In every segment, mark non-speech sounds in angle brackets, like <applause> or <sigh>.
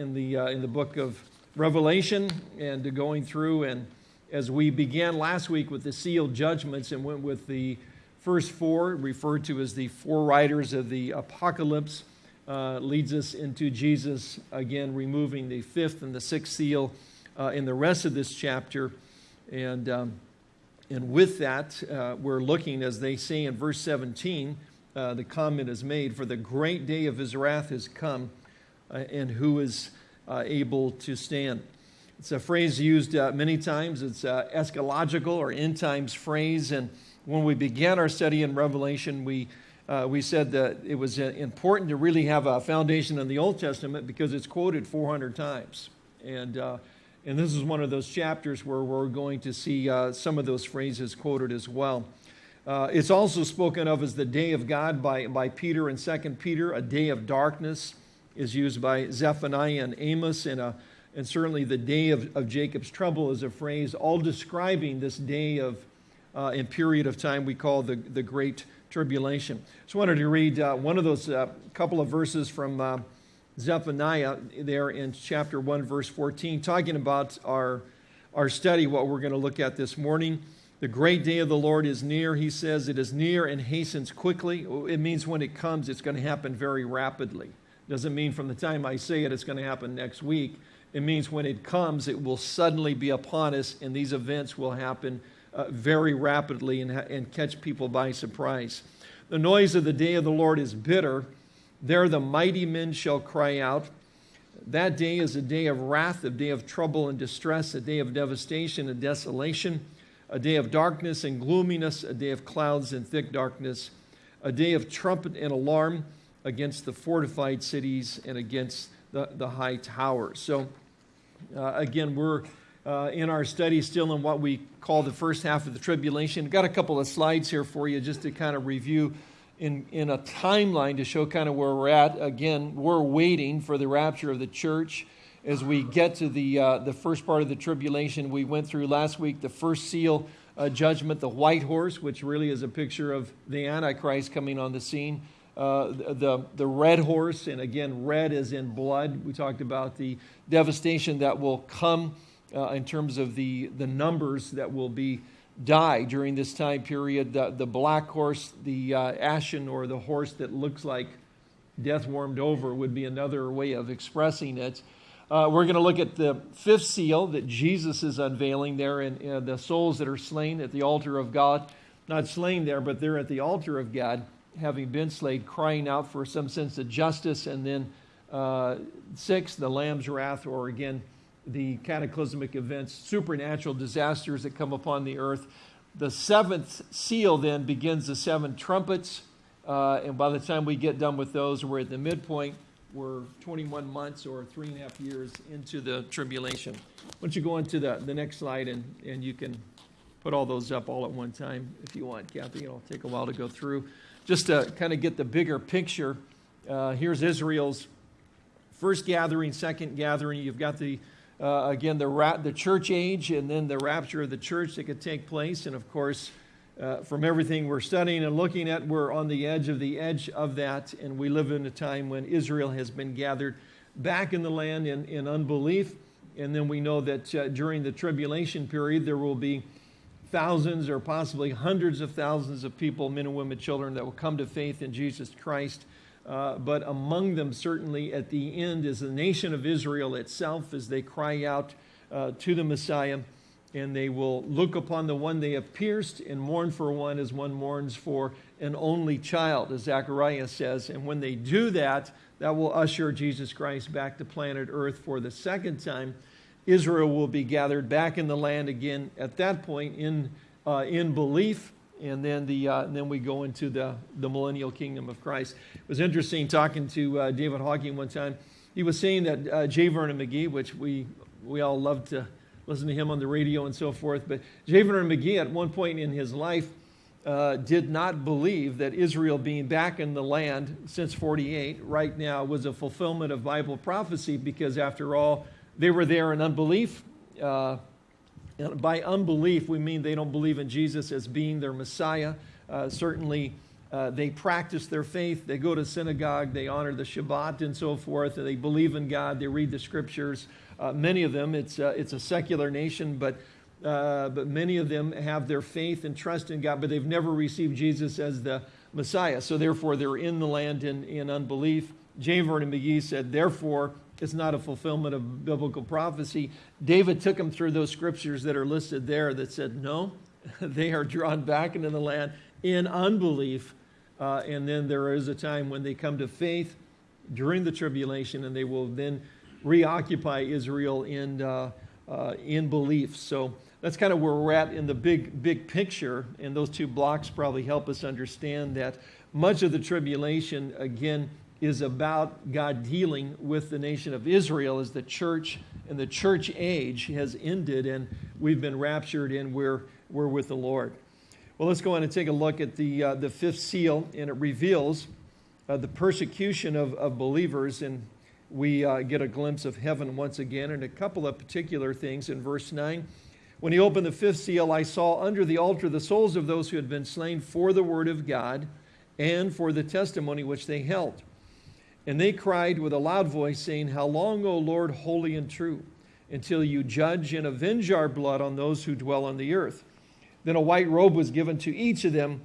in the, uh, in the book of Revelation and going through. And as we began last week with the sealed judgments and went with the first four, referred to as the four riders of the apocalypse, uh, leads us into Jesus again removing the fifth and the sixth seal uh, in the rest of this chapter. And, um, and with that, uh, we're looking, as they say in verse 17, uh, the comment is made, For the great day of his wrath has come, and who is uh, able to stand? It's a phrase used uh, many times. It's uh, eschatological or end times phrase. And when we began our study in Revelation, we, uh, we said that it was important to really have a foundation in the Old Testament because it's quoted 400 times. And, and this is one of those chapters where we're going to see some of those phrases quoted as well. Uh, it's also spoken of as the day of God by, by Peter and 2 Peter. A day of darkness is used by Zephaniah and Amos, and, a, and certainly the day of, of Jacob's trouble is a phrase all describing this day of uh, and period of time we call the, the Great Tribulation. So I wanted to read uh, one of those uh, couple of verses from uh, Zephaniah there in chapter 1, verse 14, talking about our, our study, what we're going to look at this morning. The great day of the Lord is near, he says. It is near and hastens quickly. It means when it comes, it's going to happen very rapidly. Doesn't mean from the time I say it, it's going to happen next week. It means when it comes, it will suddenly be upon us, and these events will happen uh, very rapidly and, and catch people by surprise. The noise of the day of the Lord is bitter. There the mighty men shall cry out. That day is a day of wrath, a day of trouble and distress, a day of devastation and desolation a day of darkness and gloominess, a day of clouds and thick darkness, a day of trumpet and alarm against the fortified cities and against the, the high towers. So, uh, again, we're uh, in our study still in what we call the first half of the tribulation. Got a couple of slides here for you just to kind of review in, in a timeline to show kind of where we're at. Again, we're waiting for the rapture of the church as we get to the, uh, the first part of the tribulation. We went through last week the first seal uh, judgment, the white horse, which really is a picture of the Antichrist coming on the scene. Uh, the, the red horse, and again, red is in blood. We talked about the devastation that will come uh, in terms of the, the numbers that will be die during this time period. The, the black horse, the uh, ashen, or the horse that looks like death warmed over would be another way of expressing it. Uh, we're going to look at the fifth seal that Jesus is unveiling there and, in the souls that are slain at the altar of God. Not slain there, but they're at the altar of God, having been slain, crying out for some sense of justice. And then uh, six, the Lamb's wrath, or again, the cataclysmic events, supernatural disasters that come upon the earth. The seventh seal then begins the seven trumpets. Uh, and by the time we get done with those, we're at the midpoint we're 21 months or three and a half years into the tribulation. Why don't you go on to the, the next slide and, and you can put all those up all at one time if you want, Kathy. It'll take a while to go through. Just to kind of get the bigger picture, uh, here's Israel's first gathering, second gathering. You've got the, uh, again, the, ra- the church age and then the rapture of the church that could take place. And of course, uh, from everything we're studying and looking at, we're on the edge of the edge of that, and we live in a time when Israel has been gathered back in the land in, in unbelief. And then we know that uh, during the tribulation period, there will be thousands or possibly hundreds of thousands of people, men and women, children, that will come to faith in Jesus Christ. Uh, but among them, certainly at the end, is the nation of Israel itself as they cry out uh, to the Messiah and they will look upon the one they have pierced and mourn for one as one mourns for an only child, as Zechariah says. And when they do that, that will usher Jesus Christ back to planet Earth for the second time. Israel will be gathered back in the land again at that point in, uh, in belief. And then, the, uh, and then we go into the, the millennial kingdom of Christ. It was interesting talking to uh, David Hocking one time. He was saying that uh, J. Vernon McGee, which we, we all love to listen to him on the radio and so forth. But J. Vernon McGee, at one point in his life, uh, did not believe that Israel being back in the land since 48 right now was a fulfillment of Bible prophecy because, after all, they were there in unbelief. Uh, by unbelief, we mean they don't believe in Jesus as being their Messiah. Uh, certainly, uh, they practice their faith, they go to synagogue, they honor the Shabbat and so forth, and they believe in God, they read the scriptures. Uh, many of them, it's, uh, it's a secular nation, but, uh, but many of them have their faith and trust in God, but they've never received Jesus as the Messiah. So therefore, they're in the land in, in unbelief. J. Vernon McGee said, therefore, it's not a fulfillment of biblical prophecy. David took them through those scriptures that are listed there that said, no, <laughs> they are drawn back into the land in unbelief. Uh, and then there is a time when they come to faith during the tribulation, and they will then reoccupy Israel in, uh, uh, in belief. So that's kind of where we're at in the big, big picture. And those two blocks probably help us understand that much of the tribulation, again, is about God dealing with the nation of Israel as the church and the church age has ended and we've been raptured and we're, we're with the Lord. Well, let's go on and take a look at the, uh, the fifth seal, and it reveals uh, the persecution of, of believers. And we uh, get a glimpse of heaven once again, and a couple of particular things in verse 9. When he opened the fifth seal, I saw under the altar the souls of those who had been slain for the word of God and for the testimony which they held. And they cried with a loud voice, saying, How long, O Lord, holy and true, until you judge and avenge our blood on those who dwell on the earth? Then a white robe was given to each of them,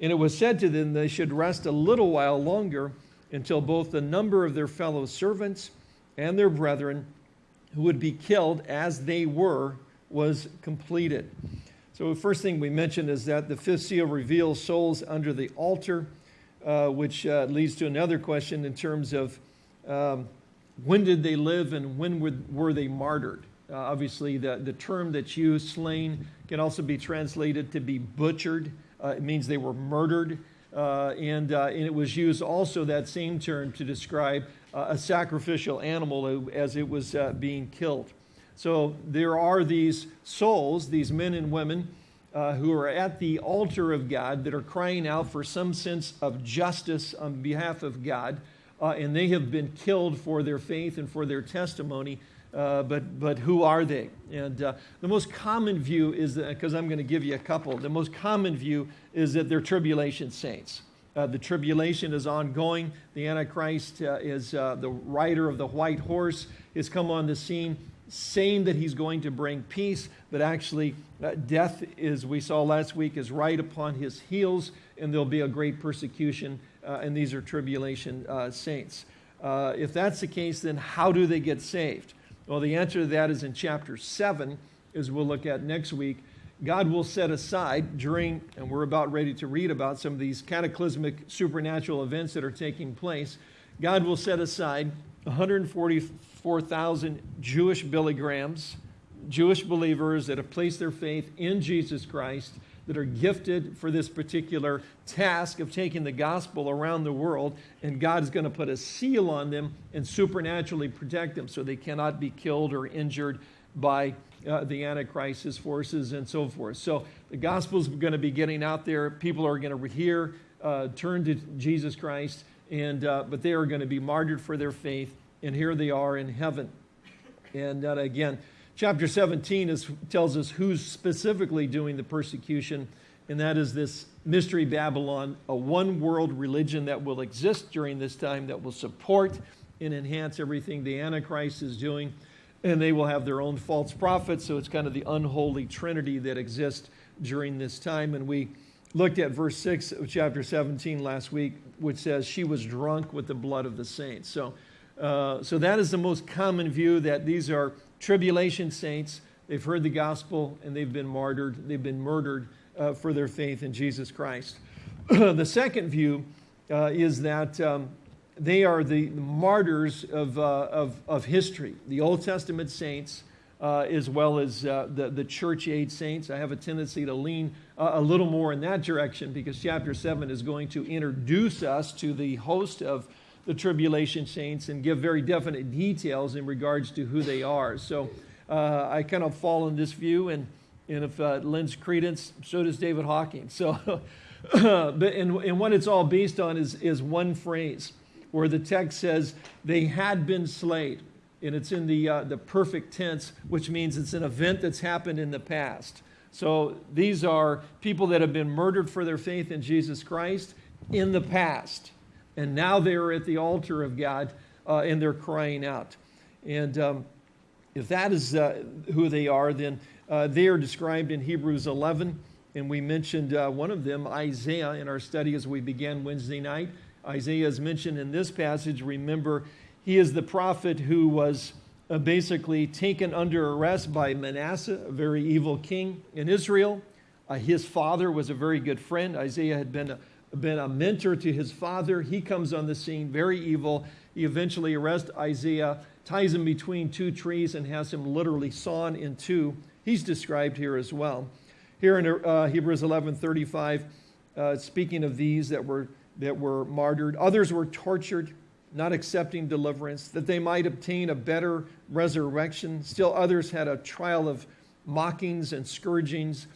and it was said to them they should rest a little while longer until both the number of their fellow servants and their brethren who would be killed as they were was completed. So, the first thing we mentioned is that the fifth seal reveals souls under the altar, uh, which uh, leads to another question in terms of um, when did they live and when were, were they martyred? Uh, obviously, the, the term that's used, slain, can also be translated to be butchered. Uh, it means they were murdered. Uh, and, uh, and it was used also, that same term, to describe a sacrificial animal as it was being killed. So there are these souls, these men and women, who are at the altar of God that are crying out for some sense of justice on behalf of God. and they have been killed for their faith and for their testimony uh, but, but who are they? And uh, the most common view is because I'm going to give you a couple, the most common view is that they're tribulation saints. Uh, the tribulation is ongoing. The Antichrist uh, is uh, the rider of the white horse, has come on the scene saying that he's going to bring peace, but actually, uh, death, as we saw last week, is right upon his heels, and there'll be a great persecution, uh, and these are tribulation uh, saints. if that's the case, then how do they get saved? Well, the answer to that is in chapter 7, as we'll look at next week. God will set aside during, and we're about ready to read about some of these cataclysmic supernatural events that are taking place. God will set aside 144,000 Jewish Billy Grahams, Jewish believers that have placed their faith in Jesus Christ that are gifted for this particular task of taking the gospel around the world, and God is going to put a seal on them and supernaturally protect them so they cannot be killed or injured by uh, the Antichrist's forces and so forth. So the gospel is going to be getting out there. People are going to hear, uh, turn to Jesus Christ, and, uh, but they are going to be martyred for their faith, and here they are in heaven. And uh, again, Chapter 17 is, tells us who's specifically doing the persecution, and that is this mystery Babylon, a one world religion that will exist during this time that will support and enhance everything the Antichrist is doing. And they will have their own false prophets, so it's kind of the unholy trinity that exists during this time. And we looked at verse 6 of chapter 17 last week, which says, She was drunk with the blood of the saints. So, uh, so that is the most common view that these are tribulation saints. They've heard the gospel and they've been martyred, they've been murdered uh, for their faith in Jesus Christ. <clears throat> the second view uh, is that um, they are the martyrs of, uh, of, of, history, the Old Testament saints. Uh, as well as the, the church age saints. I have a tendency to lean a little more in that direction because chapter 7 is going to introduce us to the host of the tribulation saints and give very definite details in regards to who they are. So uh, I kind of fall in this view, and, and if uh, lends credence, so does David Hocking. So, <laughs> but, and, and what it's all based on is, is one phrase where the text says, they had been slayed. And it's in the, uh, the perfect tense, which means it's an event that's happened in the past. So these are people that have been murdered for their faith in Jesus Christ in the past. And now they are at the altar of God uh, and they're crying out. And um, if that is uh, who they are, then uh, they are described in Hebrews 11. And we mentioned uh, one of them, Isaiah, in our study as we began Wednesday night. Isaiah is mentioned in this passage. Remember, he is the prophet who was uh, basically taken under arrest by Manasseh, a very evil king in Israel. Uh, his father was a very good friend. Isaiah had been a, been a mentor to his father. He comes on the scene, very evil. He eventually arrests Isaiah, ties him between two trees, and has him literally sawn in two. He's described here as well. Here in uh, Hebrews 11:35, uh, speaking of these that were that were martyred, others were tortured, not accepting deliverance, that they might obtain a better resurrection. Still others had a trial of mockings and scourgings,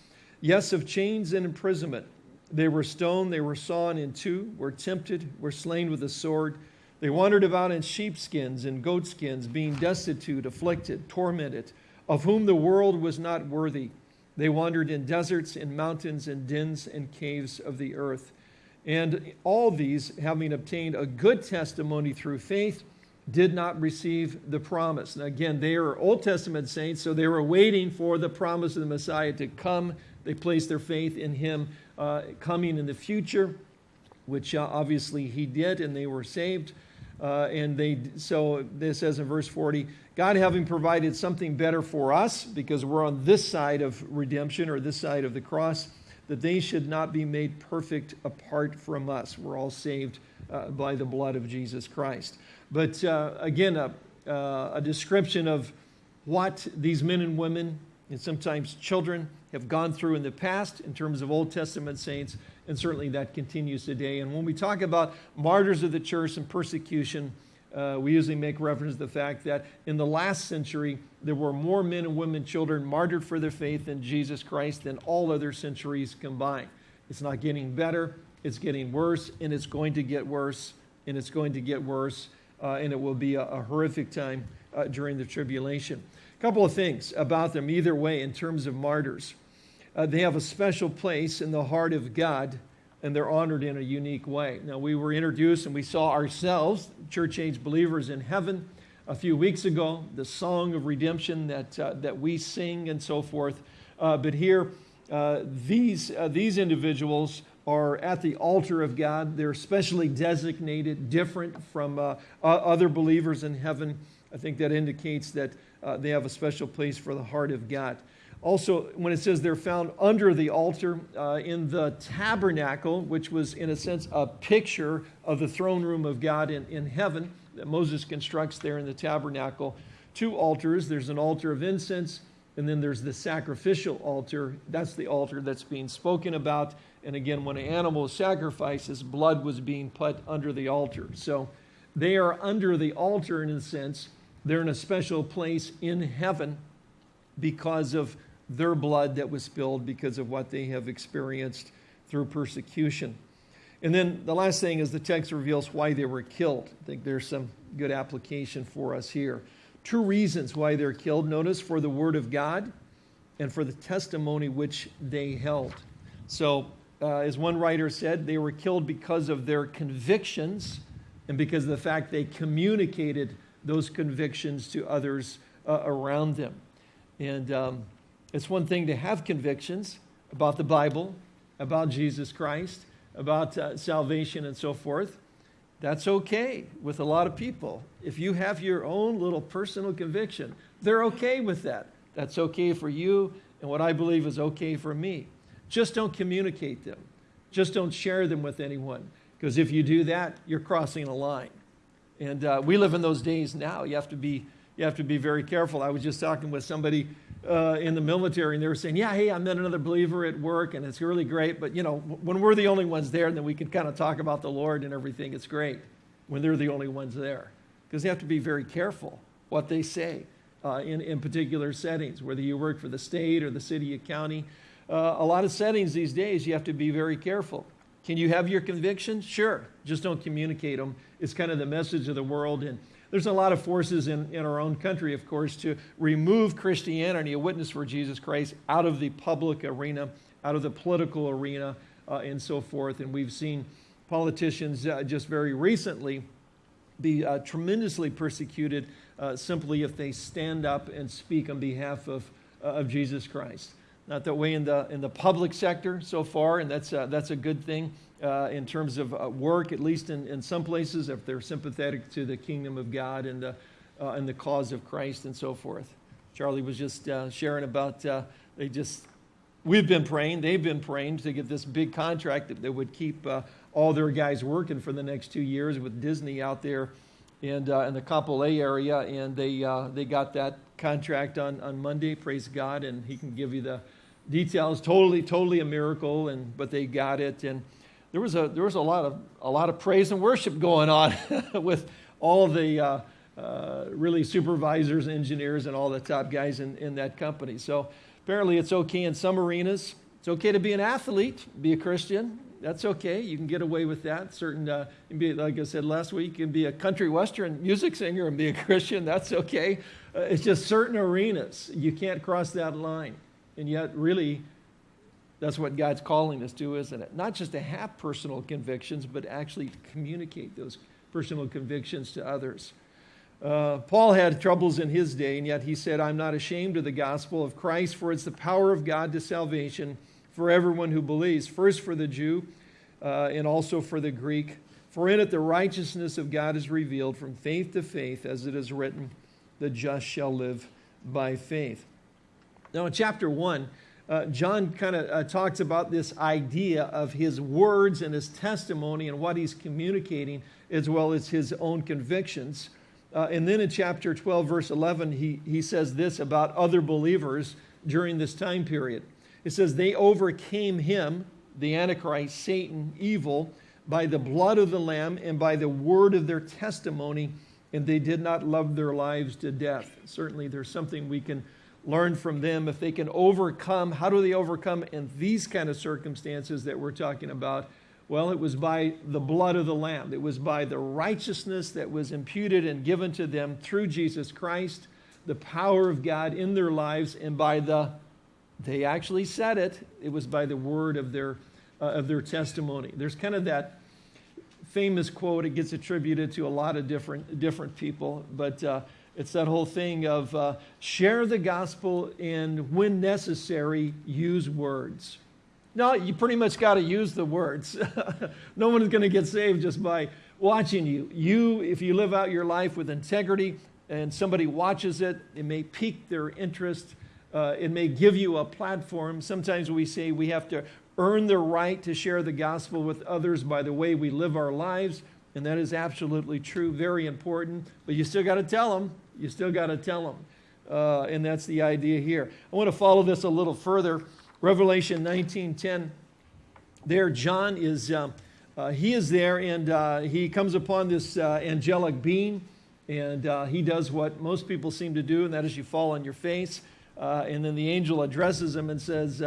yes, of chains and imprisonment. They were stoned, they were sawn in two, were tempted, were slain with a sword. They wandered about in sheepskins and goatskins, being destitute, afflicted, tormented, of whom the world was not worthy they wandered in deserts, in mountains, in dens and caves of the earth. And all these, having obtained a good testimony through faith, did not receive the promise. Now, again, they are Old Testament saints, so they were waiting for the promise of the Messiah to come. They placed their faith in him uh, coming in the future, which uh, obviously he did, and they were saved. Uh, and they, so this says in verse 40, God having provided something better for us, because we're on this side of redemption or this side of the cross, that they should not be made perfect apart from us. We're all saved uh, by the blood of Jesus Christ. But uh, again, a, uh, a description of what these men and women, and sometimes children, have gone through in the past in terms of Old Testament saints, and certainly that continues today. And when we talk about martyrs of the church and persecution, uh, we usually make reference to the fact that in the last century, there were more men and women, children martyred for their faith in Jesus Christ than all other centuries combined. It's not getting better, it's getting worse, and it's going to get worse, and it's going to get worse, uh, and it will be a, a horrific time uh, during the tribulation. A couple of things about them, either way, in terms of martyrs. Uh, they have a special place in the heart of God and they're honored in a unique way. Now, we were introduced and we saw ourselves, church age believers in heaven, a few weeks ago, the song of redemption that, uh, that we sing and so forth. Uh, but here, uh, these, uh, these individuals are at the altar of God. They're specially designated, different from uh, other believers in heaven. I think that indicates that they have a special place for the heart of God. Also, when it says they're found under the altar uh, in the tabernacle, which was in a sense a picture of the throne room of God in, in heaven that Moses constructs there in the tabernacle, two altars. There's an altar of incense, and then there's the sacrificial altar. That's the altar that's being spoken about. And again, when an animal is sacrificed, his blood was being put under the altar. So they are under the altar in a sense. They're in a special place in heaven because of their blood that was spilled because of what they have experienced through persecution. And then the last thing is the text reveals why they were killed. I think there's some good application for us here. Two reasons why they're killed. Notice for the word of God and for the testimony which they held. So, uh, as one writer said, they were killed because of their convictions and because of the fact they communicated those convictions to others uh, around them. And um, it's one thing to have convictions about the Bible, about Jesus Christ, about uh, salvation and so forth. That's okay with a lot of people. If you have your own little personal conviction, they're okay with that. That's okay for you, and what I believe is okay for me. Just don't communicate them. Just don't share them with anyone. Because if you do that, you're crossing a line. And uh, we live in those days now. You have to be you have to be very careful. I was just talking with somebody uh, in the military, and they were saying, "Yeah, hey, I met another believer at work, and it's really great. But you know, when we're the only ones there, and then we can kind of talk about the Lord and everything. It's great when they're the only ones there, because they have to be very careful what they say uh, in in particular settings, whether you work for the state or the city or county. Uh, a lot of settings these days, you have to be very careful. Can you have your convictions? Sure, just don't communicate them. It's kind of the message of the world and there's a lot of forces in, in our own country, of course, to remove Christianity, a witness for Jesus Christ, out of the public arena, out of the political arena, uh, and so forth. And we've seen politicians uh, just very recently be uh, tremendously persecuted uh, simply if they stand up and speak on behalf of, uh, of Jesus Christ. Not that way in the, in the public sector so far, and that's, uh, that's a good thing uh, in terms of uh, work, at least in, in some places, if they're sympathetic to the kingdom of God and the, and the cause of Christ and so forth. Charlie was just sharing about they just we've been praying, they've been praying to get this big contract that, that would keep uh, all their guys working for the next two years with Disney out there and, uh, in the Kapolei area. And they, uh, they got that contract on, on Monday, praise God, and he can give you the details. Totally, totally a miracle, and, but they got it. And there was a, there was a, lot, of, a lot of praise and worship going on <laughs> with all the uh, uh, really supervisors, engineers, and all the top guys in, in that company. So Apparently, it's okay in some arenas. It's okay to be an athlete, be a Christian. That's okay. You can get away with that. Certain, uh, be, like I said last week, you can be a country western music singer and be a <laughs> Christian. That's okay. Uh, it's just certain arenas. You can't cross that line. And yet, really, that's what God's calling us to, isn't it? Not just to have personal convictions, but actually communicate those personal convictions to others. Uh, Paul had troubles in his day, and yet he said, I'm not ashamed of the gospel of Christ, for it's the power of God to salvation for everyone who believes, first for the Jew uh, and also for the Greek. For in it the righteousness of God is revealed from faith to faith, as it is written, the just shall live by faith. Now, in chapter 1, uh, John kind of uh, talks about this idea of his words and his testimony and what he's communicating, as well as his own convictions. Uh, and then in chapter 12, verse 11, he, he says this about other believers during this time period. It says, They overcame him, the Antichrist, Satan, evil, by the blood of the Lamb and by the word of their testimony, and they did not love their lives to death. Certainly, there's something we can learn from them. If they can overcome, how do they overcome in these kind of circumstances that we're talking about? Well, it was by the blood of the Lamb. It was by the righteousness that was imputed and given to them through Jesus Christ, the power of God in their lives, and by the, they actually said it, it was by the word of their, uh, of their testimony. There's kind of that famous quote, it gets attributed to a lot of different, different people, but uh, it's that whole thing of uh, share the gospel and, when necessary, use words. No, you pretty much got to use the words. <laughs> no one is going to get saved just by watching you. You, if you live out your life with integrity and somebody watches it, it may pique their interest. Uh, it may give you a platform. Sometimes we say we have to earn the right to share the gospel with others by the way we live our lives. And that is absolutely true, very important. But you still got to tell them. You still got to tell them. Uh, and that's the idea here. I want to follow this a little further. Revelation 19:10. There, John is uh, uh, he is there, and uh, he comes upon this uh, angelic being, and uh, he does what most people seem to do, and that is you fall on your face, uh, and then the angel addresses him and says,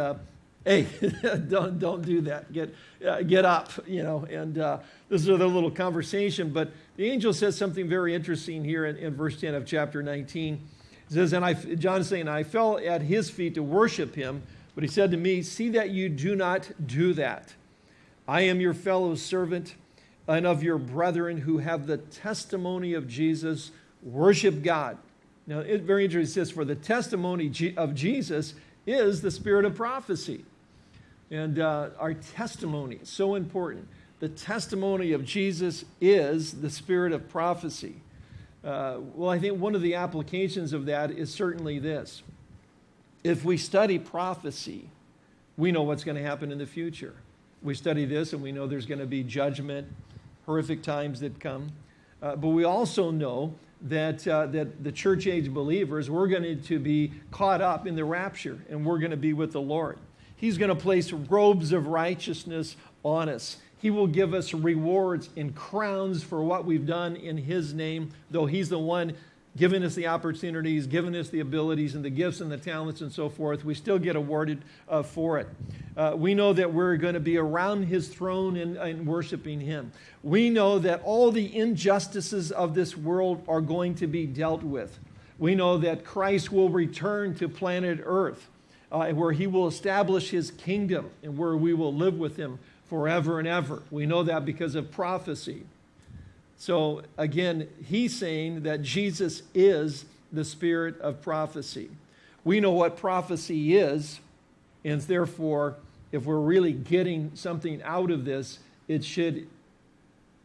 "Hey, <laughs> don't don't do that. Get uh, get up." You know, and uh, this is a little conversation, but the angel says something very interesting here in, in verse 10 of chapter 19. It says, and I, John is saying, I fell at his feet to worship him. But he said to me, See that you do not do that. I am your fellow servant and of your brethren who have the testimony of Jesus. Worship God. Now, it's very interesting. It says, For the testimony of Jesus is the spirit of prophecy. And uh, our testimony is so important. The testimony of Jesus is the spirit of prophecy. Uh, well, I think one of the applications of that is certainly this if we study prophecy, we know what's going to happen in the future. We study this and we know there's going to be judgment, horrific times that come. Uh, but we also know that, uh, that the church age believers, we're going to be caught up in the rapture and we're going to be with the Lord. He's going to place robes of righteousness on us. He will give us rewards and crowns for what we've done in His name, though He's the one giving us the opportunities, giving us the abilities and the gifts and the talents and so forth, we still get awarded uh, for it. Uh, we know that we're going to be around his throne and, and worshiping him. We know that all the injustices of this world are going to be dealt with. We know that Christ will return to planet Earth, uh, where he will establish his kingdom and where we will live with him forever and ever. We know that because of prophecy. So again, he's saying that Jesus is the spirit of prophecy. We know what prophecy is, and therefore, if we're really getting something out of this, it should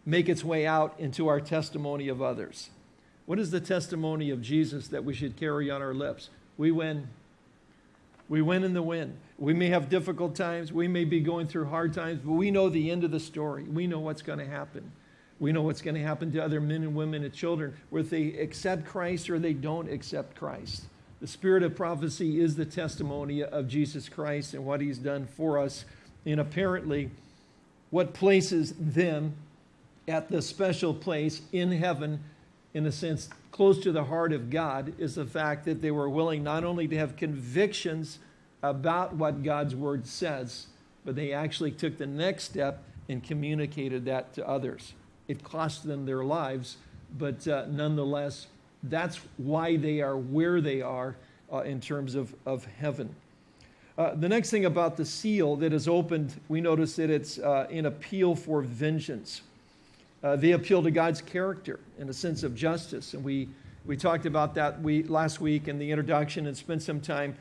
make its way out into our testimony of others. What is the testimony of Jesus that we should carry on our lips? We win. We win in the win. We may have difficult times. We may be going through hard times, but we know the end of the story. We know what's going to happen. We know what's going to happen to other men and women and children, whether they accept Christ or they don't accept Christ. The spirit of prophecy is the testimony of Jesus Christ and what he's done for us. And apparently, what places them at the special place in heaven, in a sense, close to the heart of God, is the fact that they were willing not only to have convictions about what God's word says, but they actually took the next step and communicated that to others. It cost them their lives, but uh, nonetheless, that's why they are where they are uh, in terms of, of heaven. Uh, the next thing about the seal that is opened, we notice that it's uh, an appeal for vengeance. Uh, they appeal to God's character and a sense of justice. And we, we talked about that we, last week in the introduction and spent some time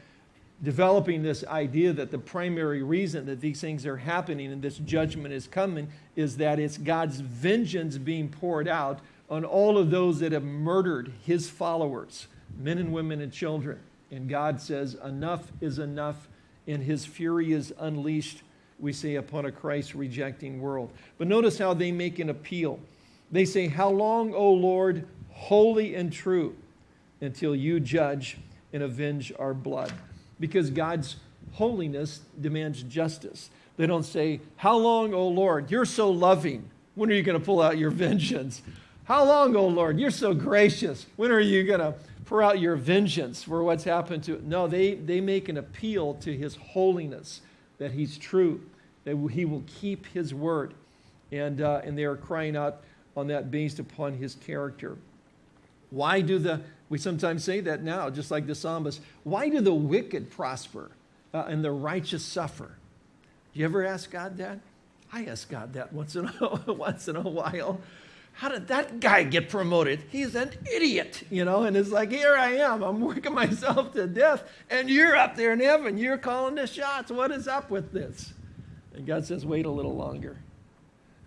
developing this idea that the primary reason that these things are happening and this judgment is coming is that it's God's vengeance being poured out on all of those that have murdered his followers, men and women and children. And God says, enough is enough, and his fury is unleashed, we say, upon a Christ rejecting world. But notice how they make an appeal. They say, How long, O Lord, holy and true, until you judge and avenge our blood? because God's holiness demands justice. They don't say, How long, O Lord? You're so loving. When are you going to pull out your vengeance? How long, O Lord? You're so gracious. When are you going to pour out your vengeance for what's happened to it? No, they, they make an appeal to his holiness, that he's true, that he will keep his word. And, uh, and they are crying out on that based upon his character. Why do the we sometimes say that now, just like the psalmist. Why do the wicked prosper uh, and the righteous suffer? Do you ever ask God that? I ask God that once in a, <laughs> once in a while. How did that guy get promoted? He's an idiot, you know, and it's like, here I am. I'm working <laughs> myself to death, and you're up there in heaven. You're calling the shots. What is up with this? And God says, wait a little longer.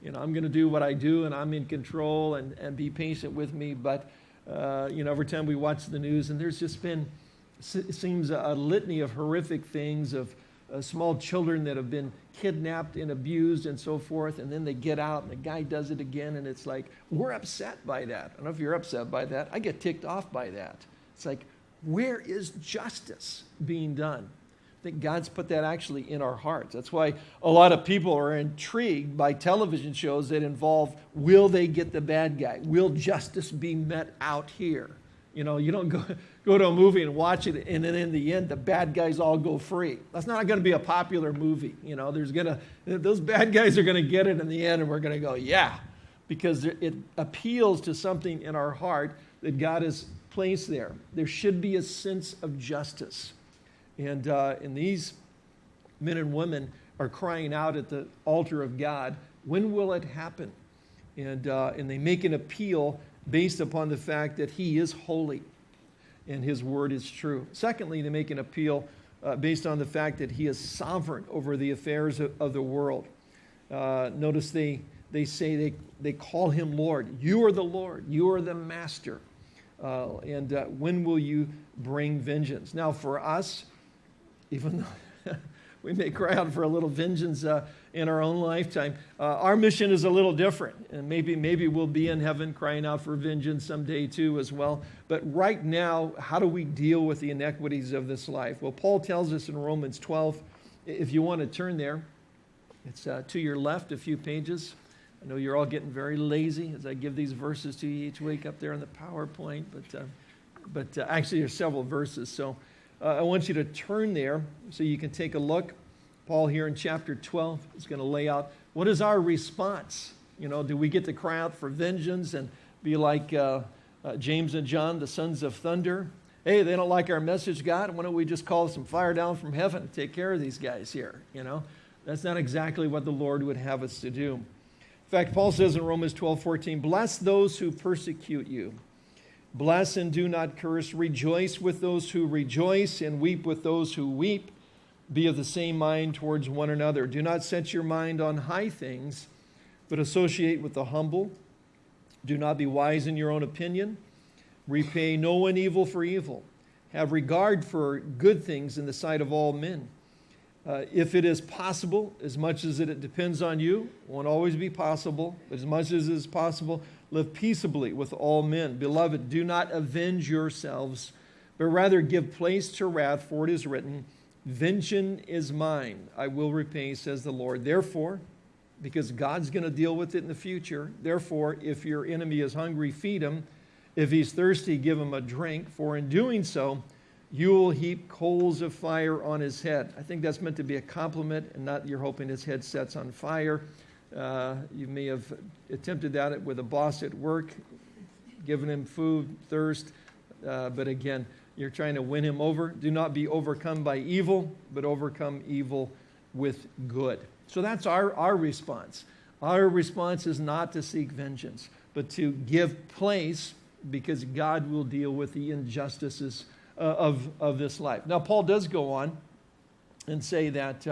You know, I'm going to do what I do, and I'm in control, and, and be patient with me, but uh, you know, every time we watch the news, and there's just been, it seems, a, litany of horrific things of uh, small children that have been kidnapped and abused and so forth, and then they get out and the guy does it again, and it's like, we're upset by that. I don't know if you're upset by that. I get ticked off by that. It's like, where is justice being done? Think God's put that actually in our hearts. That's why a lot of people are intrigued by television shows that involve will they get the bad guy? Will justice be met out here? You know, you don't go, <laughs> go to a movie and watch it, and then in the end, the bad guys all go free. That's not going to be a popular movie. You know, there's going to, those bad guys are going to get it in the end, and we're going to go, yeah, because it appeals to something in our heart that God has placed there. There should be a sense of justice. And, uh, and these men and women are crying out at the altar of God, when will it happen? And, uh, and they make an appeal based upon the fact that He is holy and His word is true. Secondly, they make an appeal uh, based on the fact that He is sovereign over the affairs of, of the world. Uh, notice they, they say they, they call Him Lord. You are the Lord, you are the Master. Uh, and uh, when will you bring vengeance? Now, for us, even though <laughs> we may cry out for a little vengeance uh, in our own lifetime. Uh, our mission is a little different, and maybe, maybe we'll be in heaven crying out for vengeance someday too as well. But right now, how do we deal with the inequities of this life? Well, Paul tells us in Romans 12, if you want to turn there, it's uh, to your left a few pages. I know you're all getting very lazy as I give these verses to you each week up there on the PowerPoint, but, uh, but uh, actually there's several verses. So uh, I want you to turn there so you can take a look. Paul here in chapter 12 is going to lay out what is our response? You know, do we get to cry out for vengeance and be like uh, uh, James and John, the sons of thunder? Hey, they don't like our message, God. Why don't we just call some fire down from heaven and take care of these guys here? You know, That's not exactly what the Lord would have us to do. In fact, Paul says in Romans 12 14, Bless those who persecute you. Bless and do not curse. Rejoice with those who rejoice, and weep with those who weep. Be of the same mind towards one another. Do not set your mind on high things, but associate with the humble. Do not be wise in your own opinion. Repay no one evil for evil. Have regard for good things in the sight of all men. Uh, if it is possible, as much as it depends on you, won't always be possible, but as much as is possible, live peaceably with all men. Beloved, do not avenge yourselves, but rather give place to wrath, for it is written, Vengeance is mine, I will repay, says the Lord. Therefore, because God's going to deal with it in the future, therefore, if your enemy is hungry, feed him. If he's thirsty, give him a drink, for in doing so, you will heap coals of fire on his head. I think that's meant to be a compliment and not you're hoping his head sets on fire. Uh, you may have attempted that with a boss at work, given him food, thirst, uh, but again, you're trying to win him over. Do not be overcome by evil, but overcome evil with good. So that's our, our response. Our response is not to seek vengeance, but to give place because God will deal with the injustices uh, of, of this life. Now, Paul does go on and say that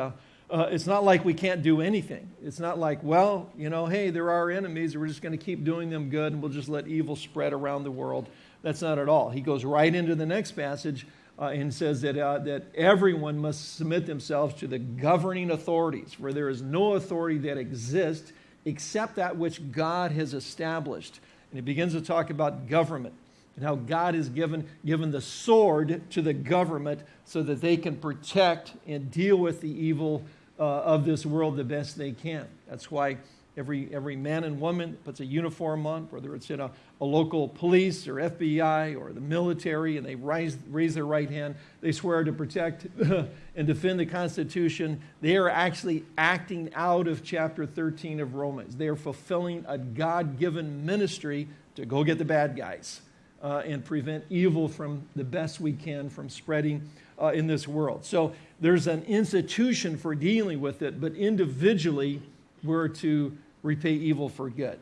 uh, it's not like we can't do anything. It's not like, well, you know, hey, there are enemies, we're just going to keep doing them good and we'll just let evil spread around the world. That's not at all. He goes right into the next passage uh, and says that, uh, that everyone must submit themselves to the governing authorities, where there is no authority that exists except that which God has established. And he begins to talk about government and how God has given, given the sword to the government so that they can protect and deal with the evil uh, of this world the best they can. That's why every, every man and woman puts a uniform on, whether it's in a, a local police or FBI or the military, and they rise, raise their right hand. They swear to protect <laughs> and defend the Constitution. They are actually acting out of chapter 13 of Romans. They are fulfilling a God given ministry to go get the bad guys uh, and prevent evil from the best we can from spreading uh, in this world. So there's an institution for dealing with it, but individually, we're to repay evil for good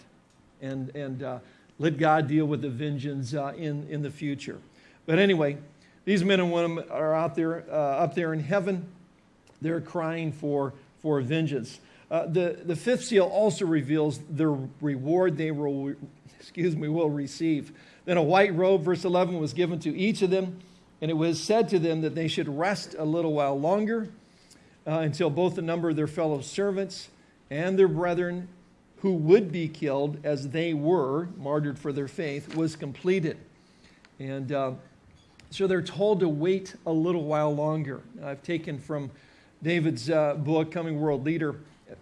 and, and uh, let God deal with the vengeance uh, in, in the future. But anyway, these men and women are out there, uh, up there in heaven. They're crying for, for vengeance. Uh, the, the fifth seal also reveals the reward they will, excuse me, will receive. Then a white robe, verse 11, was given to each of them, and it was said to them that they should rest a little while longer uh, until both the number of their fellow servants and their brethren who would be killed as they were martyred for their faith was completed. And uh, so they're told to wait a little while longer. I've taken from David's uh, book, Coming World Leader,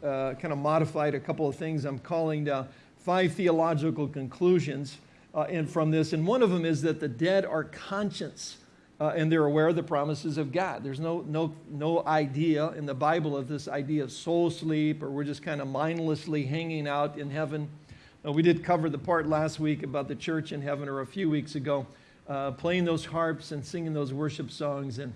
uh, kind of modified a couple of things I'm calling uh, five theological conclusions uh, and from this. And one of them is that the dead are conscious uh, and they're aware of the promises of God. There's no, no, no idea in the Bible of this idea of soul sleep or we're just kind of mindlessly hanging out in heaven. Uh, we did cover the part last week about the church in heaven or a few weeks ago, uh, playing those harps and singing those worship songs. And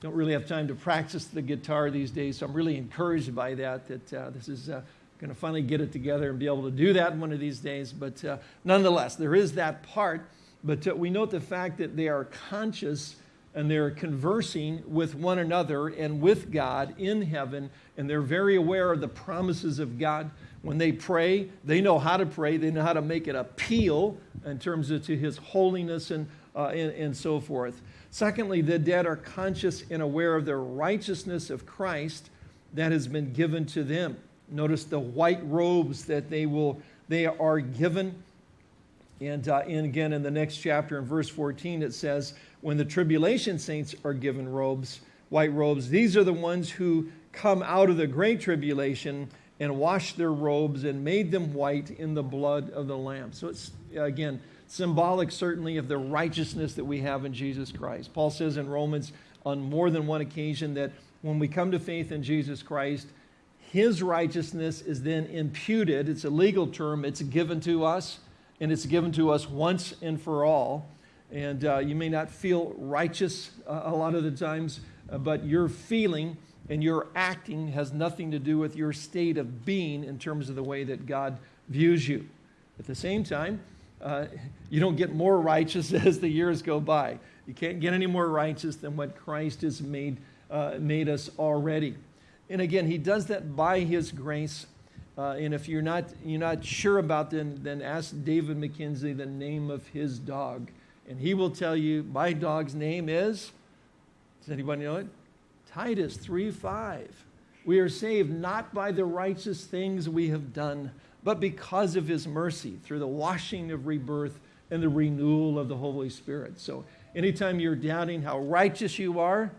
don't really have time to practice the guitar these days, so I'm really encouraged by that, that uh, this is uh, going to finally get it together and be able to do that one of these days. But uh, nonetheless, there is that part. But uh, we note the fact that they are conscious and they're conversing with one another and with God in heaven, and they're very aware of the promises of God. When they pray, they know how to pray, they know how to make an appeal in terms of to His holiness and, uh, and, and so forth. Secondly, the dead are conscious and aware of the righteousness of Christ that has been given to them. Notice the white robes that they will they are given. And, uh, and again, in the next chapter, in verse 14, it says, When the tribulation saints are given robes, white robes, these are the ones who come out of the great tribulation and washed their robes and made them white in the blood of the Lamb. So it's, again, symbolic certainly of the righteousness that we have in Jesus Christ. Paul says in Romans on more than one occasion that when we come to faith in Jesus Christ, his righteousness is then imputed. It's a legal term. It's given to us, and it's given to us once and for all. And uh, you may not feel righteous uh, a lot of the times, uh, but your feeling and your acting has nothing to do with your state of being in terms of the way that God views you. At the same time, uh, you don't get more righteous <laughs> as the years go by. You can't get any more righteous than what Christ has made, uh, made us already. And again, he does that by his grace. Uh, and if you're not, you're not sure about them, then ask David McKenzie the name of his dog. And he will tell you, my dog's name is, does anybody know it? Titus 3 5. We are saved not by the righteous things we have done, but because of his mercy through the washing of rebirth and the renewal of the Holy Spirit. So anytime you're doubting how righteous you are,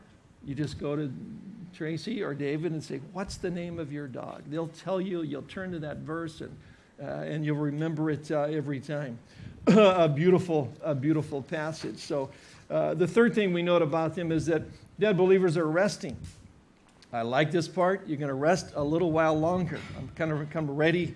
you just go to Tracy or David and say, What's the name of your dog? They'll tell you, you'll turn to that verse and, uh, and you'll remember it uh, every time. <coughs> a beautiful, a beautiful passage. So, uh, the third thing we note about them is that dead believers are resting. I like this part. You're going to rest a little while longer. I'm kind of, of ready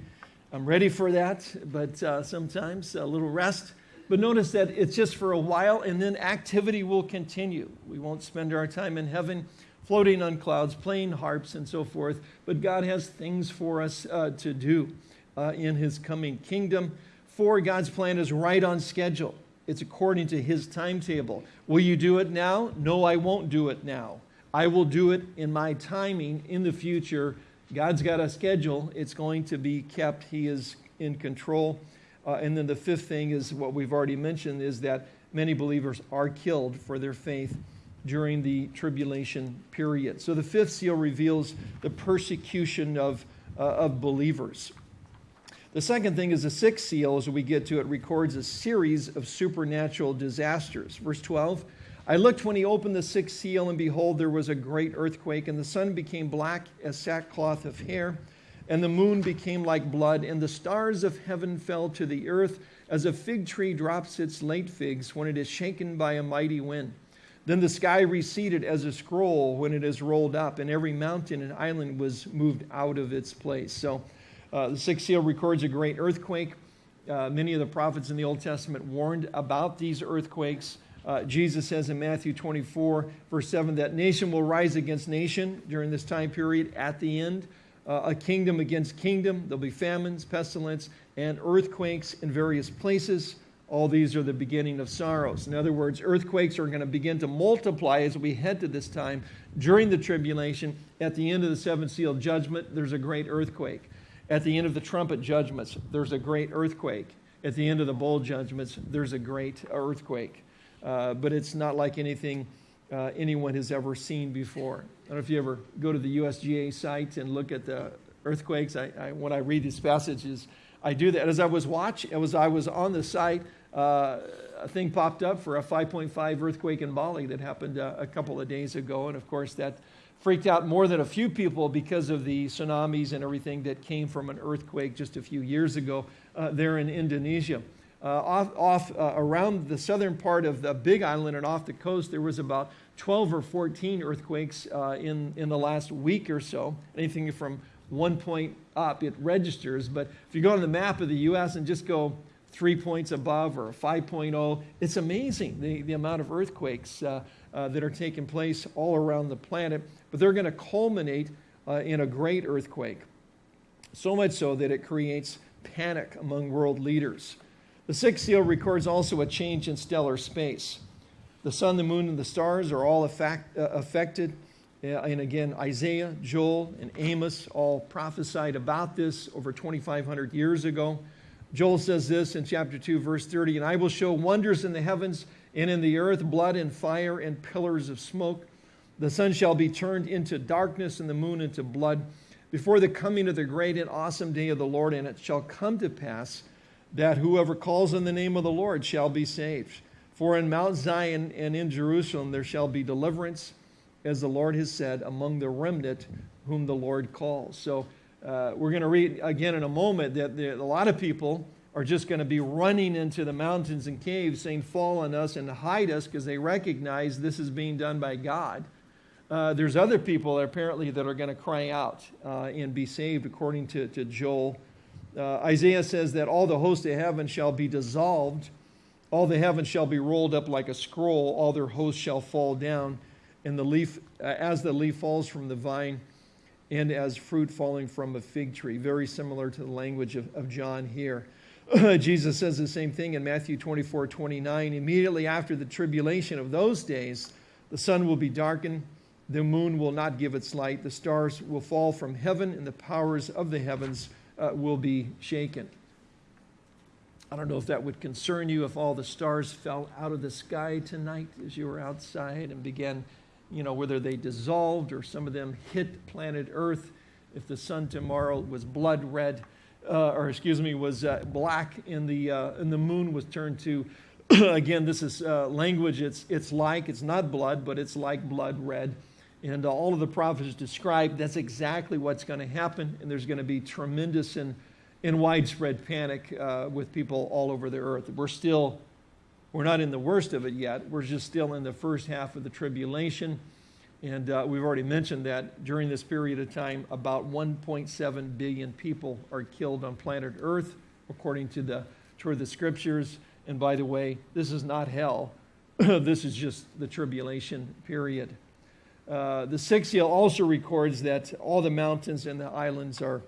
I'm ready for that, but uh, sometimes a little rest. But notice that it's just for a while, and then activity will continue. We won't spend our time in heaven floating on clouds, playing harps, and so forth, but God has things for us uh, to do uh, in His coming kingdom. For God's plan is right on schedule, it's according to His timetable. Will you do it now? No, I won't do it now. I will do it in my timing in the future God's got a schedule. It's going to be kept. He is in control. Uh, and then the fifth thing is what we've already mentioned is that many believers are killed for their faith during the tribulation period. So the fifth seal reveals the persecution of, uh, of believers. The second thing is the sixth seal, as we get to it, records a series of supernatural disasters. Verse 12 I looked when he opened the sixth seal, and behold, there was a great earthquake, and the sun became black as sackcloth of hair, and the moon became like blood, and the stars of heaven fell to the earth, as a fig tree drops its late figs when it is shaken by a mighty wind. Then the sky receded as a scroll when it is rolled up, and every mountain and island was moved out of its place. So uh, the sixth seal records a great earthquake. Uh, many of the prophets in the Old Testament warned about these earthquakes. Uh, Jesus says in Matthew 24, verse 7, that nation will rise against nation during this time period at the end, uh, a kingdom against kingdom. There'll be famines, pestilence, and earthquakes in various places. All these are the beginning of sorrows. In other words, earthquakes are going to begin to multiply as we head to this time during the tribulation. At the end of the seven seal judgment, there's a great earthquake. At the end of the trumpet judgments, there's a great earthquake. At the end of the bowl judgments, there's a great earthquake. Uh, but it's not like anything uh, anyone has ever seen before. I don't know if you ever go to the USGS site and look at the earthquakes. I, I, when I read these passages, I do that. As I was watching, as I was on the site, uh, a thing popped up for a 5.5 earthquake in Bali that happened uh, a couple of days ago, and of course that freaked out more than a few people because of the tsunamis and everything that came from an earthquake just a few years ago uh, there in Indonesia uh, off, off uh, around the southern part of the Big Island and off the coast, there was about 12 or 14 earthquakes uh, in, in the last week or so. Anything from one point up, it registers. But if you go on the map of the U.S. and just go three points above or 5.0, it's amazing the, the amount of earthquakes uh, uh, that are taking place all around the planet. But they're going to culminate uh, in a great earthquake. So much so that it creates panic among world leaders. The sixth seal records also a change in stellar space. The sun, the moon, and the stars are all effect, uh, affected. Uh, and again, Isaiah, Joel, and Amos all prophesied about this over 2,500 years ago. Joel says this in chapter 2, verse 30 And I will show wonders in the heavens and in the earth, blood and fire and pillars of smoke. The sun shall be turned into darkness and the moon into blood before the coming of the great and awesome day of the Lord. And it shall come to pass that whoever calls on the name of the Lord shall be saved. For in Mount Zion and in Jerusalem there shall be deliverance, as the Lord has said, among the remnant whom the Lord calls. So uh, we're going to read again in a moment that there, a lot of people are just going to be running into the mountains and caves saying, Fall on us and hide us because they recognize this is being done by God. Uh, there's other people apparently that are going to cry out uh, and be saved according to, to Joel uh, Isaiah says that all the hosts of heaven shall be dissolved, all the heavens shall be rolled up like a scroll, all their hosts shall fall down. and the leaf, uh, as the leaf falls from the vine, and as fruit falling from a fig tree. Very similar to the language of, of John here. <clears throat> Jesus says the same thing in Matthew 24 29. Immediately after the tribulation of those days, the sun will be darkened, the moon will not give its light, the stars will fall from heaven, and the powers of the heavens uh, will be shaken. I don't know if that would concern you if all the stars fell out of the sky tonight as you were outside and began, you know, whether they dissolved or some of them hit planet Earth. If the sun tomorrow was blood red, uh, or excuse me, was uh, black, and the uh, and the moon was turned to, <clears throat> again, this is uh, language. It's it's like it's not blood, but it's like blood red. And all of the prophets describe that's exactly what's going to happen, and there's going to be tremendous and, and widespread panic uh, with people all over the earth. We're still, we're not in the worst of it yet. We're just still in the first half of the tribulation. And uh, we've already mentioned that during this period of time, about 1.7 billion people are killed on planet Earth, according to the, to the scriptures. And by the way, this is not hell, <clears throat> this is just the tribulation period. Uh, the sixth seal also records that all the mountains and the islands are,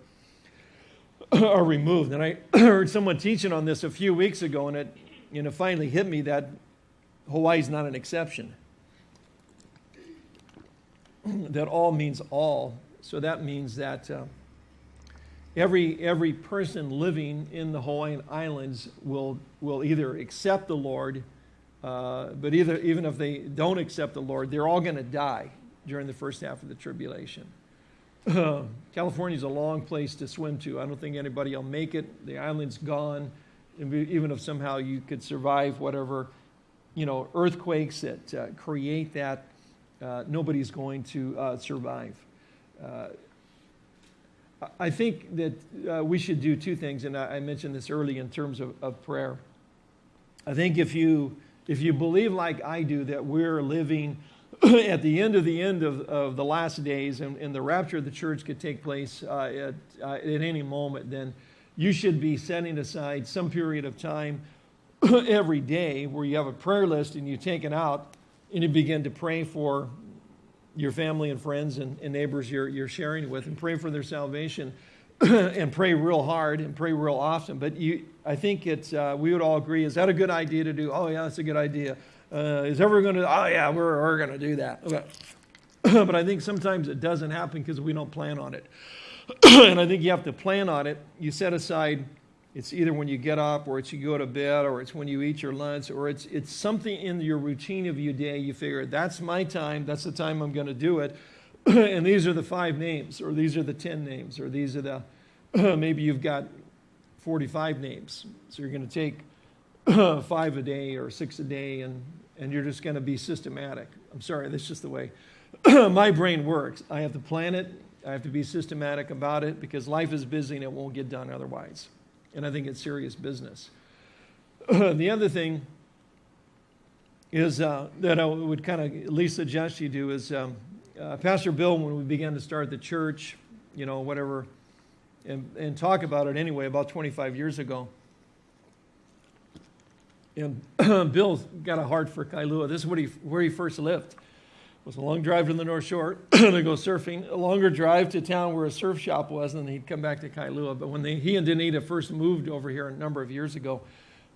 <clears throat> are removed. And I <clears throat> heard someone teaching on this a few weeks ago, and it you know, finally hit me that Hawaii's not an exception. <clears throat> that all means all. So that means that uh, every, every person living in the Hawaiian Islands will, will either accept the Lord, uh, but either, even if they don't accept the Lord, they're all going to die during the first half of the tribulation. <clears throat> California is a long place to swim to. I don't think anybody will make it. The island's gone. Even if somehow you could survive whatever, you know, earthquakes that uh, create that, uh, nobody's going to uh, survive. Uh, I think that uh, we should do two things, and I, I mentioned this early in terms of, of prayer. I think if you if you believe like I do that we're living <clears throat> at the end of the end of, of the last days and, and the rapture of the church could take place uh, at, uh, at any moment, then you should be setting aside some period of time <clears throat> every day where you have a prayer list and you take it out and you begin to pray for your family and friends and, and neighbors you're, you're sharing with and pray for their salvation <clears throat> and pray real hard and pray real often. But you, I think it's, uh, we would all agree, is that a good idea to do? Oh, yeah, that's a good idea uh, is everyone going to, oh, yeah, we're, we're going to do that. Okay. <clears throat> but I think sometimes it doesn't happen because we don't plan on it. <coughs> and I think you have to plan on it. You set aside, it's either when you get up, or it's you go to bed, or it's when you eat your lunch, or it's, it's something in your routine of your day. You figure, that's my time, that's the time I'm going to do it. <coughs> and these are the five names, or these are the 10 names, or these are the, <coughs> maybe you've got 45 names. So you're going to take five a day or six a day and and you're just going to be systematic. I'm sorry, that's just the way my brain works. I have to plan it, I have to be systematic about it because life is busy and it won't get done otherwise. And I think it's serious business. <clears throat> the other thing is uh, that I would kind of at least suggest you do is um, uh, Pastor Bill, when we began to start the church, you know, whatever, and, and talk about it anyway, about 25 years ago and <clears throat> Bill got a heart for Kailua. This is what he, where he first lived. It was a long drive to the North Shore <clears throat> to go surfing, a longer drive to town where a surf shop was, and then he'd come back to Kailua. But when they, he and Danita first moved over here a number of years ago,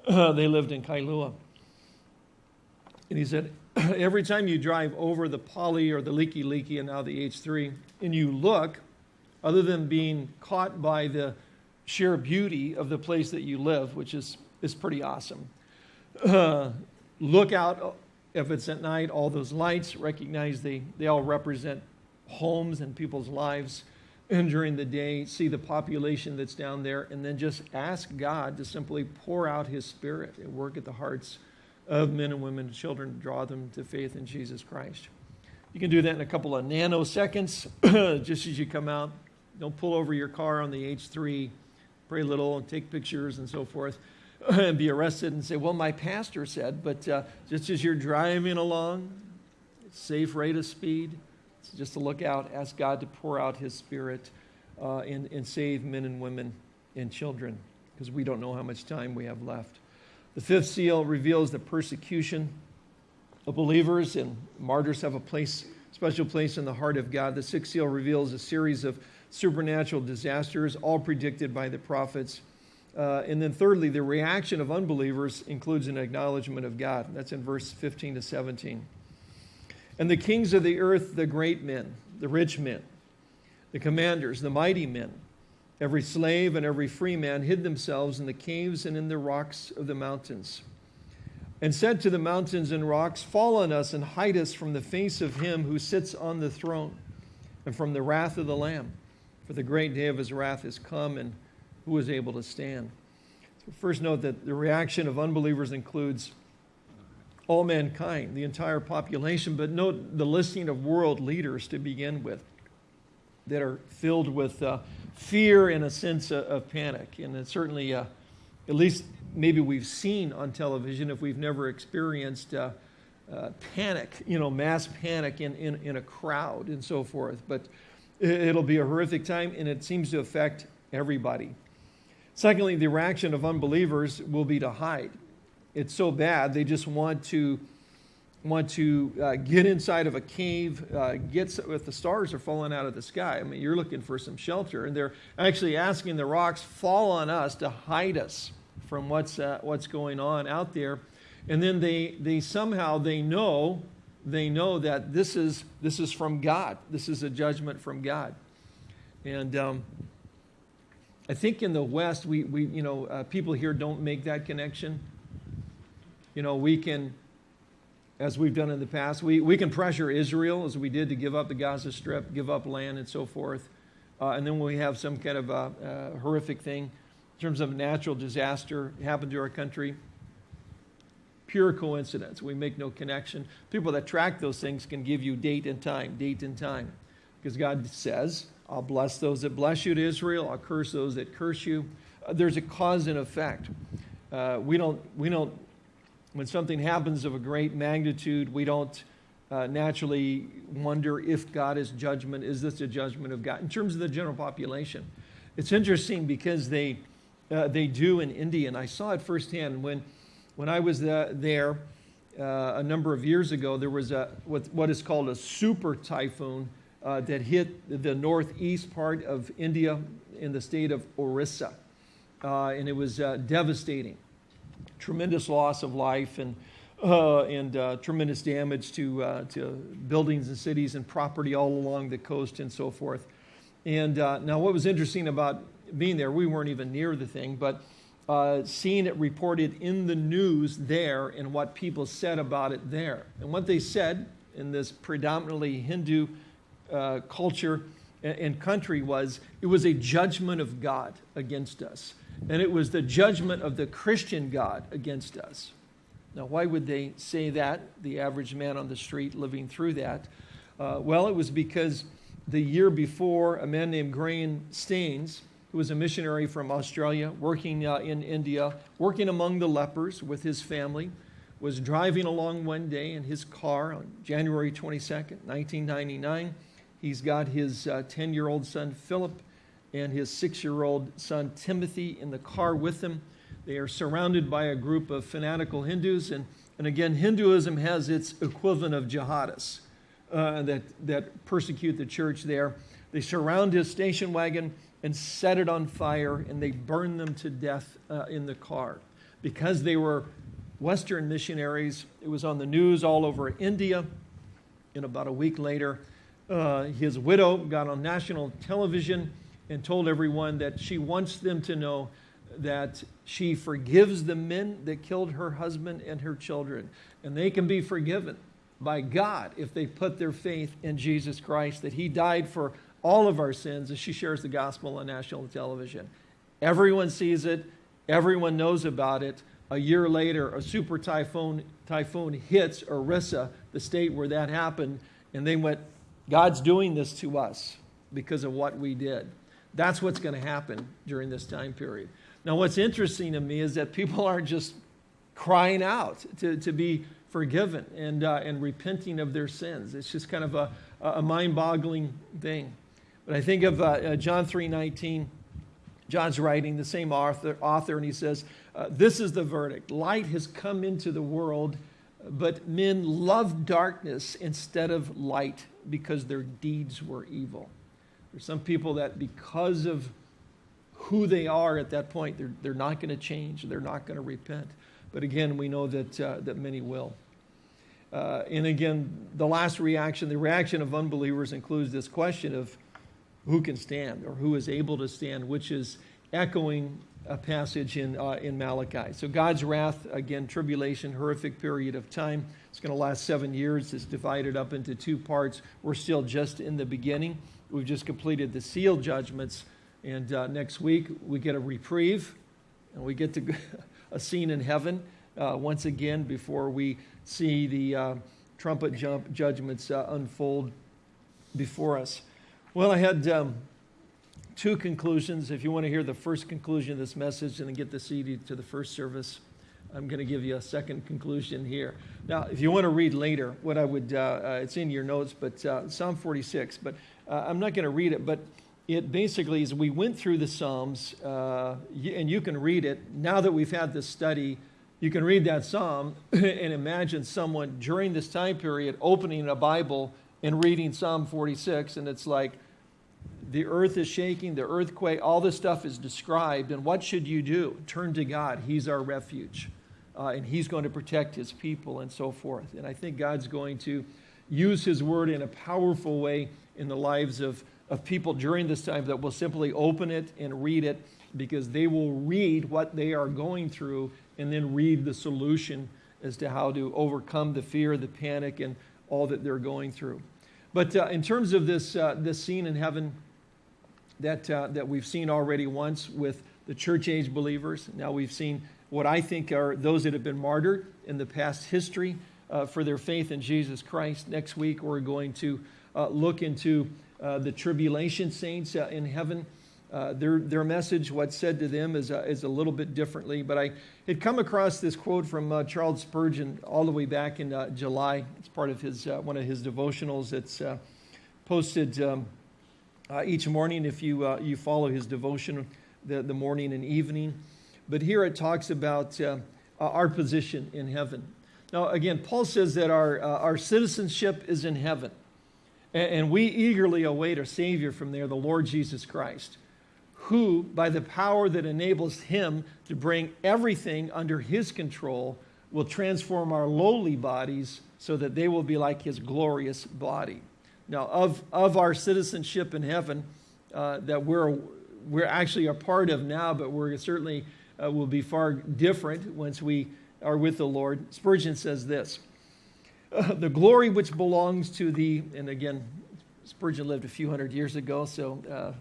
uh, <clears throat> they lived in Kailua. And he said, <clears throat> every time you drive over the Pali or the Likelike and now the H3, and you look, other than being caught by the sheer beauty of the place that you live, which is, is pretty awesome, uh, look out if it's at night, all those lights, recognize they, they all represent homes and people's lives. And during the day, see the population that's down there, and then just ask God to simply pour out His Spirit and work at the hearts of men and women and children to draw them to faith in Jesus Christ. You can do that in a couple of nanoseconds, <clears throat> just as you come out. Don't pull over your car on the H3, pray little, and take pictures and so forth and <laughs> be arrested and say, well, my pastor said, but uh, just as you're driving along, safe rate of speed, just to look out, ask God to pour out his spirit uh, and, and save men and women and children, because we don't know how much time we have left. The fifth seal reveals the persecution of believers, and martyrs have a place, special place in the heart of God. The sixth seal reveals a series of supernatural disasters, all predicted by the prophets. Uh, and then, thirdly, the reaction of unbelievers includes an acknowledgement of God. That's in verse 15 to 17. And the kings of the earth, the great men, the rich men, the commanders, the mighty men, every slave and every free man hid themselves in the caves and in the rocks of the mountains, and said to the mountains and rocks, Fall on us and hide us from the face of him who sits on the throne and from the wrath of the Lamb. For the great day of his wrath is come, and who is able to stand? So first, note that the reaction of unbelievers includes all mankind, the entire population, but note the listing of world leaders to begin with that are filled with uh, fear and a sense of, of panic. And it's certainly, uh, at least maybe we've seen on television if we've never experienced uh, uh panic, you know, mass panic in, in, in a crowd and so forth. But it'll be a horrific time and it seems to affect everybody. Secondly, the reaction of unbelievers will be to hide it's so bad, they just want to want to uh, get inside of a cave, uh, get if the stars are falling out of the sky. I mean, you're looking for some shelter, and they're actually asking the rocks fall on us to hide us from what's uh, what's going on out there. And then they they somehow they know they know that this is this is from God. This is a judgment from God, and. Um, I think in the West, we, we you know, uh, people here don't make that connection you know, we can, as we've done in the past, we, we can pressure Israel as we did to give up the Gaza Strip, give up land, and so forth. Uh, and then when we have some kind of a, a horrific thing in terms of a natural disaster happen to our country, pure coincidence. We make no connection. People that track those things can give you date and time, date and time. Because God says, I'll bless those that bless you to Israel, I'll curse those that curse you. Uh, there's a cause and effect. Uh, we, don't, we don't when something happens of a great magnitude, we don't uh, naturally wonder if God is judgment. Is this a judgment of God? In terms of the general population, it's interesting because they, uh, they do in India, and I saw it firsthand when, when I was there uh, a number of years ago. There was a, what, what is called a super typhoon uh, that hit the northeast part of India in the state of Orissa, uh, and it was devastating tremendous loss of life and, uh, and uh, tremendous damage to, uh, to buildings and cities and property all along the coast and so forth. And uh, now, what was interesting about being there, we weren't even near the thing, but uh, seeing it reported in the news there and what people said about it there. And what they said in this predominantly Hindu uh, culture and country was it was a judgment of God against us and it was the judgment of the Christian God against us. Now, why would they say that, the average man on the street living through that? Uh, well, it was because the year before, a man named Graham Staines, who was a missionary from Australia, working uh, in India, working among the lepers with his family, was driving along one day in his car on January 22nd, 1999. He's got his 10 uh, son, Philip, and his six year old son Timothy in the car with him. They are surrounded by a group of fanatical Hindus. And, and again, Hinduism has its equivalent of jihadists uh, that, that persecute the church there. They surround his station wagon and set it on fire, and they burn them to death uh, in the car. Because they were Western missionaries, it was on the news all over India. And about a week later, uh, his widow got on national television and told everyone that she wants them to know that she forgives the men that killed her husband and her children. And they can be forgiven by God if they put their faith in Jesus Christ, that He died for all of our sins as she shares the gospel on national television. Everyone sees it, everyone knows about it. A year later, a super typhoon, typhoon hits Orissa, the state where that happened, and they went, God's doing this to us because of what we did. That's what's going to happen during this time period. Now, what's interesting to me is that people aren't just crying out to, to be forgiven and, uh, and repenting of their sins. It's just kind of a, a mind-boggling thing. But I think of uh, uh, John 3.19. John's writing, the same author, author and he says, uh, This is the verdict. Light has come into the world, but men love darkness instead of light because their deeds were evil. There's some people that because of who they are at that point, they're, they're not going to change, they're not going to repent. But again, we know that, uh, that many will. Uh, and again, the last reaction, the reaction of unbelievers includes this question of who can stand or who is able to stand, which is echoing a passage in, uh, in Malachi. So God's wrath, again, tribulation, horrific period of time. It's going to last seven years. It's divided up into two parts. We're still just in the beginning. We've just completed the seal judgments. And uh, next week, we get a reprieve and we get to <laughs> a scene in heaven uh, once again before we see the uh, trumpet jump judgments uh, unfold before us. Well, I had um, two conclusions. If you want to hear the first conclusion of this message and then get the CD to the first service, I'm going to give you a second conclusion here. Now, if you want to read later, what I would, uh, uh, it's in your notes, but uh, Psalm 46, but uh, I'm not going to read it, but it basically is we went through the Psalms, uh, and you can read it. Now that we've had this study, you can read that Psalm <clears throat> and imagine someone during this time period opening a Bible and reading Psalm 46, and it's like, the earth is shaking, the earthquake, all this stuff is described. And what should you do? Turn to God. He's our refuge. Uh, and He's going to protect His people and so forth. And I think God's going to use His word in a powerful way in the lives of, of people during this time that will simply open it and read it because they will read what they are going through and then read the solution as to how to overcome the fear, the panic, and all that they're going through. But uh, in terms of this, uh, this scene in heaven, that, uh, that we've seen already once with the church age believers. Now we've seen what I think are those that have been martyred in the past history uh, for their faith in Jesus Christ. Next week, we're going to uh, look into uh, the tribulation saints uh, in heaven. Uh, their, their message, what's said to them, is, is a little bit differently. But I had come across this quote from Charles Spurgeon all the way back in July. It's part of his, one of his devotionals that's posted. Um, uh, each morning if you, uh, you follow his devotion the, the morning and evening. But here it talks about uh, our position in heaven. Now, again, Paul says that our, uh, our citizenship is in heaven, and, and we eagerly await a Savior from there, the Lord Jesus Christ, who, by the power that enables him to bring everything under his control, will transform our lowly bodies so that they will be like his glorious body. Now, of, of our citizenship in heaven uh, that we're, we're actually a part of now, but we're certainly uh, will be far different once we are with the Lord. Spurgeon says this uh, The glory which belongs to the, and again, Spurgeon lived a few hundred years ago, so uh,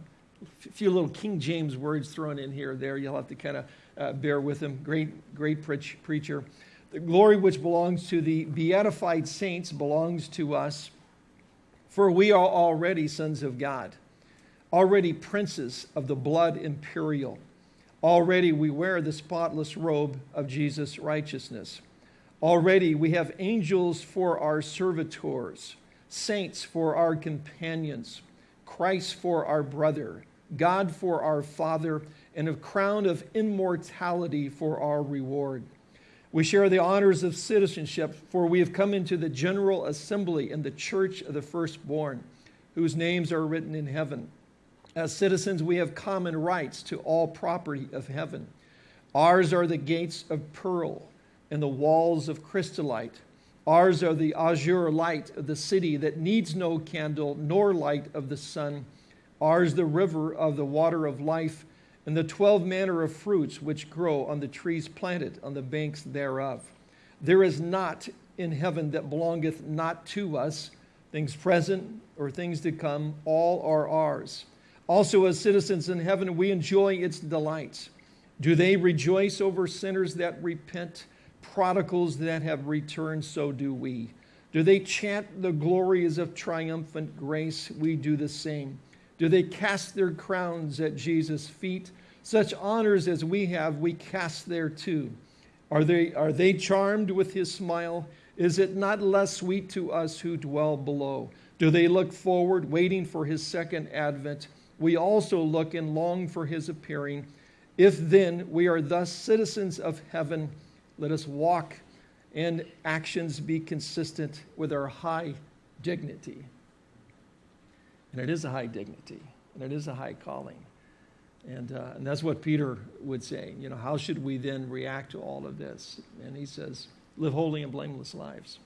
a few little King James words thrown in here there. You'll have to kind of uh, bear with him. Great, great preach, preacher. The glory which belongs to the beatified saints belongs to us for we are already sons of God, already princes of the blood imperial. Already we wear the spotless robe of Jesus' righteousness. Already we have angels for our servitors, saints for our companions, Christ for our brother, God for our Father, and a crown of immortality for our reward. We share the honors of citizenship, for we have come into the general assembly in the church of the firstborn, whose names are written in heaven. As citizens, we have common rights to all property of heaven. Ours are the gates of pearl and the walls of chrysolite. Ours are the azure light of the city that needs no candle nor light of the sun. Ours the river of the water of life and the twelve manner of fruits which grow on the trees planted on the banks thereof. There is not in heaven that belongeth not to us, things present or things to come, all are ours. Also, as citizens in heaven, we enjoy its delights. Do they rejoice over sinners that repent, prodigals that have returned? So do we. Do they chant the glories of triumphant grace? We do the same. Do they cast their crowns at Jesus' feet? Such honors as we have, we cast there too. Are they, are they charmed with his smile? Is it not less sweet to us who dwell below? Do they look forward, waiting for his second advent? We also look and long for his appearing. If then we are thus citizens of heaven, let us walk and actions be consistent with our high dignity. And it is a high dignity, and it is a high calling. And, uh, and that's what Peter would say. You know, how should we then react to all of this? And he says, live holy and blameless lives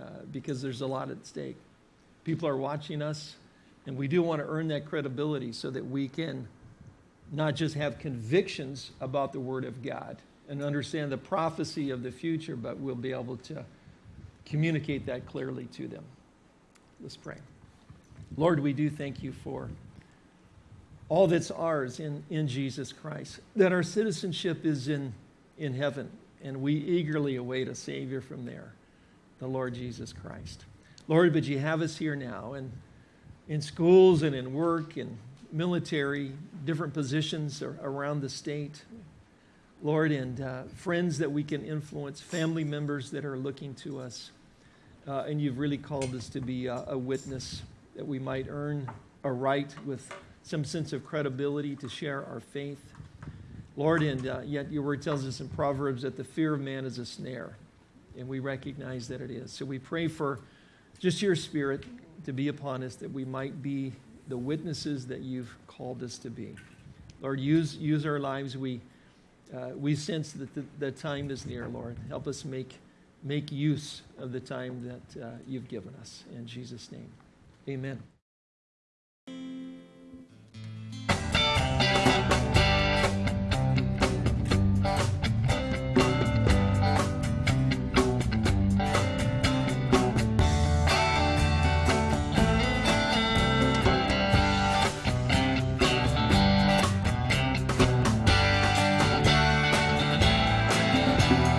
uh, because there's a lot at stake. People are watching us, and we do want to earn that credibility so that we can not just have convictions about the Word of God and understand the prophecy of the future, but we'll be able to communicate that clearly to them. Let's pray. Lord, we do thank you for all that's ours in, in Jesus Christ, that our citizenship is in, in heaven, and we eagerly await a Savior from there, the Lord Jesus Christ. Lord, but you have us here now, and in schools and in work and military, different positions around the state. Lord, and uh, friends that we can influence, family members that are looking to us. Uh, and you've really called us to be a, a witness that we might earn a right with some sense of credibility to share our faith. Lord, and uh, yet your word tells us in Proverbs that the fear of man is a snare, and we recognize that it is. So we pray for just your spirit to be upon us that we might be the witnesses that you've called us to be. Lord, use, use our lives. We, uh, we sense that the, the time is near, Lord. Help us make, make use of the time that uh, you've given us. In Jesus' name, amen.